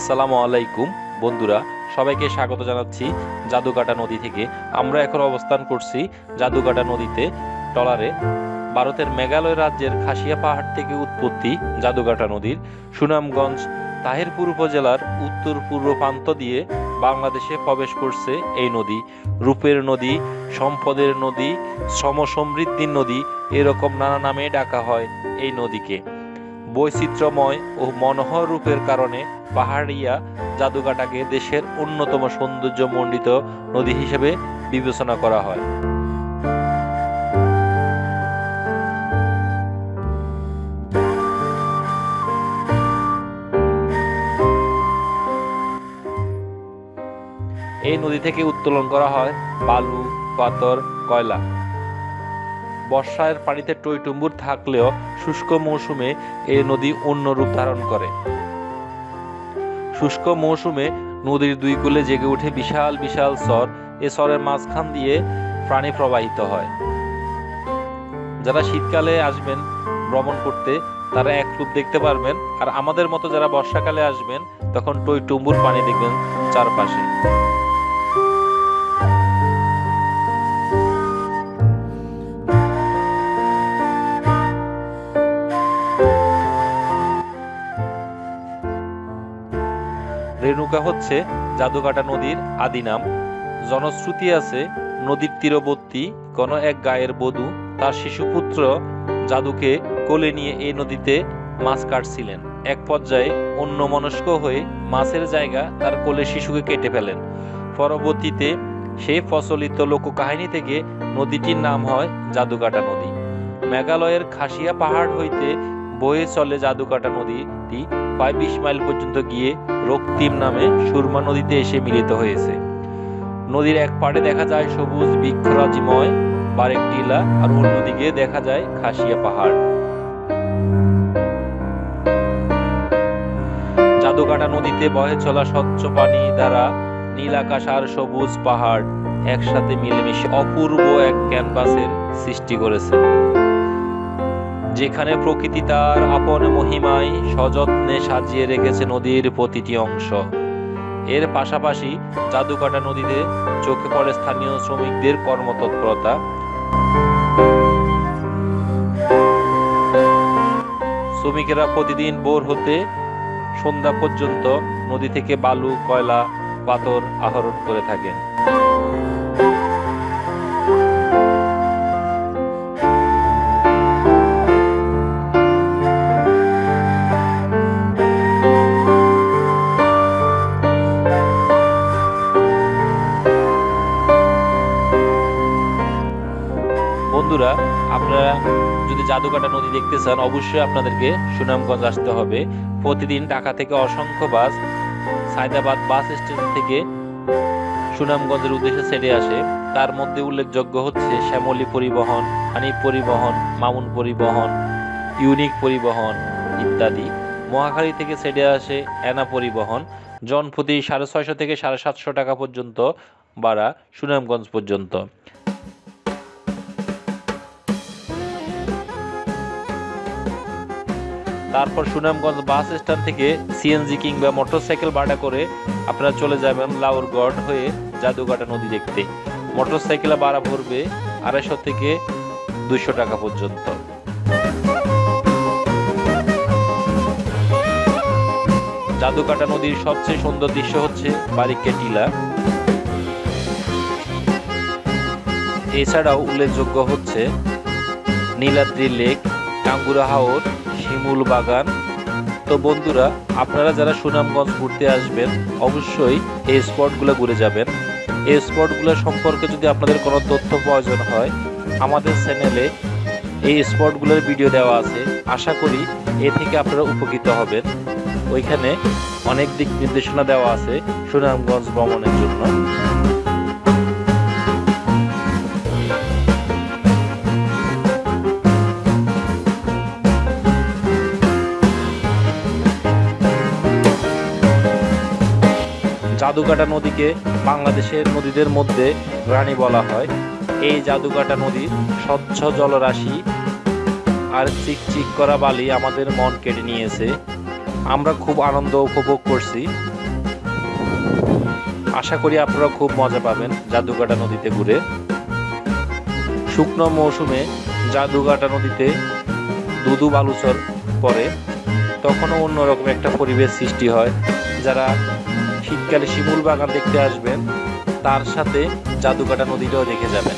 আসসালামু আলাইকুম। বন্ধুরা, সবাইকে স্বাগত জানাচ্ছি জাদুকাটা নদী থেকে। আমরা এখন অবস্থান করছি জাদুকাটা নদীতে, টলারে। ভারতের মেঘালয় রাজ্যের খাসিয়া পাহাড় থেকে উৎপত্তি জাদুকাটা নদীর। সুনামগঞ্জ, তাহিরপুর উপজেলার উত্তর পূর্ব প্রান্ত দিয়ে বাংলাদেশে প্রবেশ করছে এই নদী। রূপের নদী, সম্পদের নদী শ্রম সমৃদ্ধির নদী, এরকম নানা নামে ডাকা হয় এই নদীকে। বৈচিত্র্যময় ও মনোহর রূপের কারণে পাহাড়িয়া জাদুঘাটাকে দেশের অন্যতম সৌন্দর্যমণ্ডিত নদী হিসেবে বিবেচনা করা হয়। এই নদী থেকে উত্তোলন করা হয় বালু, পাথর, কয়লা। বর্ষার পানিতে টইটুম্বুর থাকলেও শুষ্ক মৌসুমে এই নদী অন্য রূপ ধারণ করে। শুষ্ক মৌসুমে নদীর দুই কূলে জেগে ওঠে বিশাল বিশাল স্বর। এ স্বরের মাঝখান দিয়ে প্রাণী প্রবাহিত হয়। যারা শীতকালে আসবেন ভ্রমণ করতে, তারা এক রূপ দেখতে পারবেন। আর আমাদের মতো যারা বর্ষাকালে আসবেন, তখন টই টুম্বুর পানি দেখবেন চারপাশে। রেণুকা হচ্ছে জাদুকাটা নদীর আদি নাম। জনশ্রুতি আছে নদীর তীরবর্তী কোনো এক গায়ের বধূ তার শিশুপুত্র জাদুকে কোলে নিয়ে এই নদীতে মাছ কাটছিলেন। এক পর্যায়ে অন্য মনস্ক হয়ে মাছের জায়গা তার কোলে শিশুকে কেটে ফেলেন। পরবর্তীতে সেই প্রচলিত লোককাহিনী থেকে নদীটির নাম হয় জাদুকাটা নদী। মেঘালয়ের খাসিয়া পাহাড় হইতে বয়ে চলে জাদুকাটা নদীটি প্রায় বিশ মাইল পর্যন্ত গিয়ে রক্তিম নামে সুরমা নদীতে এসে মিলিত হয়েছে। নদীর এক পাড়ে দেখা যায় সবুজ, বৃক্ষরাজিময়, বারেক টিলা, আর অন্যদিকে দেখা যায় খাসিয়া পাহাড়। জাদুকাটা নদীতে বহে চলা স্বচ্ছ পানি দ্বারা নীল আকাশ আর সবুজ পাহাড় একসাথে মিলেমিশে অপূর্ব এক ক্যানভাসের সৃষ্টি করেছে। যেখানে প্রকৃতি তার আপন মহিমায় সযত্নে সাজিয়ে রেখেছে নদীর প্রতিটি অংশ। এর পাশাপাশি জাদুকাটা নদীতে চোখে পড়ে স্থানীয় শ্রমিকদের কর্মতৎপরতা। শ্রমিকেরা প্রতিদিন ভোর হতে সন্ধ্যা পর্যন্ত নদী থেকে বালু, কয়লা, পাথর আহরণ করে থাকেন। বন্ধুরা, আপনারা যদি জাদুকাটা নদী দেখতে চান, অবশ্যই আপনাদেরকে সুনামগঞ্জ আসতে হবে। প্রতিদিন ঢাকা থেকে অসংখ্য বাস সায়দাবাদ বাস স্টেশন থেকে সুনামগঞ্জের উদ্দেশ্যে ছেড়ে আসে। তার মধ্যে উল্লেখযোগ্য হচ্ছে শ্যামলী পরিবহন, হানিফ পরিবহন, মামুন পরিবহন, ইউনিক পরিবহন ইত্যাদি। মহাখালী থেকে ছেড়ে আসে অ্যানা পরিবহন। জনপ্রতি সাড়ে ছয়শো থেকে সাড়ে সাতশো টাকা পর্যন্ত বাড়া সুনামগঞ্জ পর্যন্ত। তারপর সুনামগঞ্জ বাস স্ট্যান্ড থেকে সিএনজি কিংবা মোটরসাইকেল ভাড়া করে আপনারা চলে যাবেন লাউরগড় হয়ে জাদুঘাটা নদী দেখতে। মোটরসাইকেলে ভাড়া পড়বে আড়াইশো থেকে দুইশো টাকা পর্যন্ত। জাদুকাটা নদীর সবচেয়ে সুন্দর দৃশ্য হচ্ছে বারিকে টিলা। এছাড়াও উল্লেখযোগ্য হচ্ছে নীলাদ্রি লেক টাঙ্গুরা হাওর, শিমুল বাগান। তো বন্ধুরা, আপনারা যারা সুনামগঞ্জ ঘুরতে আসবেন, অবশ্যই এই স্পটগুলো ঘুরে যাবেন। এই স্পটগুলো সম্পর্কে যদি আপনাদের কোনো তথ্য প্রয়োজন হয়, আমাদের চ্যানেলে এই স্পটগুলোর ভিডিও দেওয়া আছে। আশা করি এ থেকে আপনারা উপকৃত হবেন। ওইখানে অনেক দিক নির্দেশনা দেওয়া আছে সুনামগঞ্জ ভ্রমণের জন্য। জাদুকাটা নদীকে বাংলাদেশের নদীদের মধ্যে রানী বলা হয়। এই জাদুকাটা নদীর স্বচ্ছ জলরাশি আর চিকচিক করা বালি আমাদের মন কেড়ে নিয়েছে। আমরা খুব আনন্দ উপভোগ করছি। আশা করি আপনারা খুব মজা পাবেন জাদুকাটা নদীতে ঘুরে। শুকনো মৌসুমে জাদুকাটা নদীতে দুদু বালুচর পরে তখনও অন্যরকম একটা পরিবেশ সৃষ্টি হয়, যারা শীতকালে শিমুল বাগান দেখতে আসবেন তার সাথে জাদুকাটা নদীটাও দেখে যাবেন।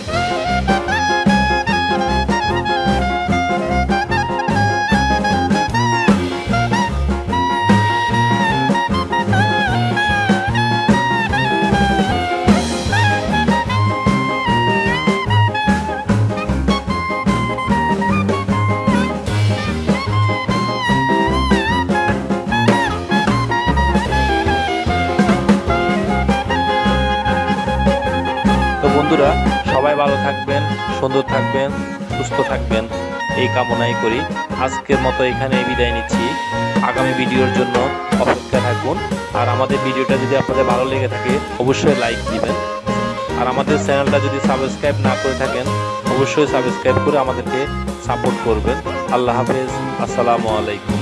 বন্ধুরা, সবাই ভালো থাকবেন, সুন্দর থাকবেন, সুস্থ থাকবেন। এই কামনাই করি। আজকের মতো এখানে বিদায় নিচ্ছি। আগামী ভিডিওর জন্য অপেক্ষা থাকুন। আর আমাদের ভিডিওটা যদি আপনাদের ভালো লেগে থাকে, অবশ্যই লাইক দিবেন। আর আমাদের চ্যানেলটা যদি সাবস্ক্রাইব না করে থাকেন, অবশ্যই সাবস্ক্রাইব করে আমাদেরকে সাপোর্ট করবেন। আল্লাহ হাফেজ। আসসালামু আলাইকুম।